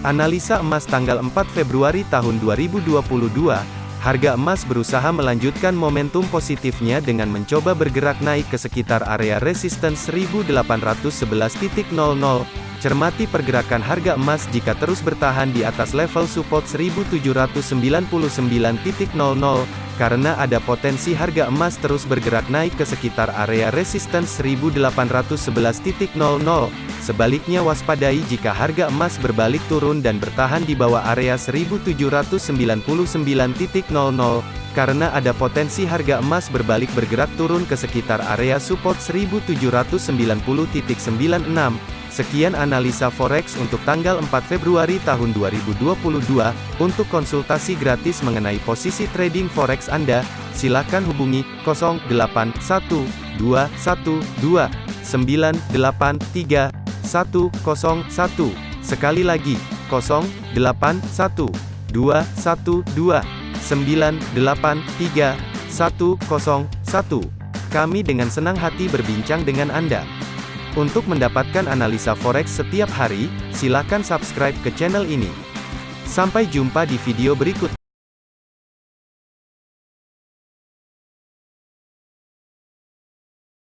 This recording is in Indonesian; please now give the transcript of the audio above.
Analisa emas tanggal 4 Februari tahun 2022, harga emas berusaha melanjutkan momentum positifnya dengan mencoba bergerak naik ke sekitar area resistance 1811.00. Cermati pergerakan harga emas jika terus bertahan di atas level support 1799.00, karena ada potensi harga emas terus bergerak naik ke sekitar area resistance 1811.00. Sebaliknya waspadai jika harga emas berbalik turun dan bertahan di bawah area 1799.00, karena ada potensi harga emas berbalik bergerak turun ke sekitar area support 1790.96. Sekian analisa forex untuk tanggal 4 Februari tahun 2022. Untuk konsultasi gratis mengenai posisi trading forex Anda, silakan hubungi 081212983101. Sekali lagi, 081212983101. Kami dengan senang hati berbincang dengan Anda. Untuk mendapatkan analisa forex setiap hari, silakan subscribe ke channel ini. Sampai jumpa di video berikut.